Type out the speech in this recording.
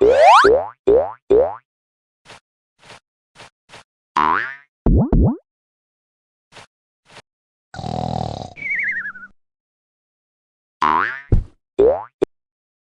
What?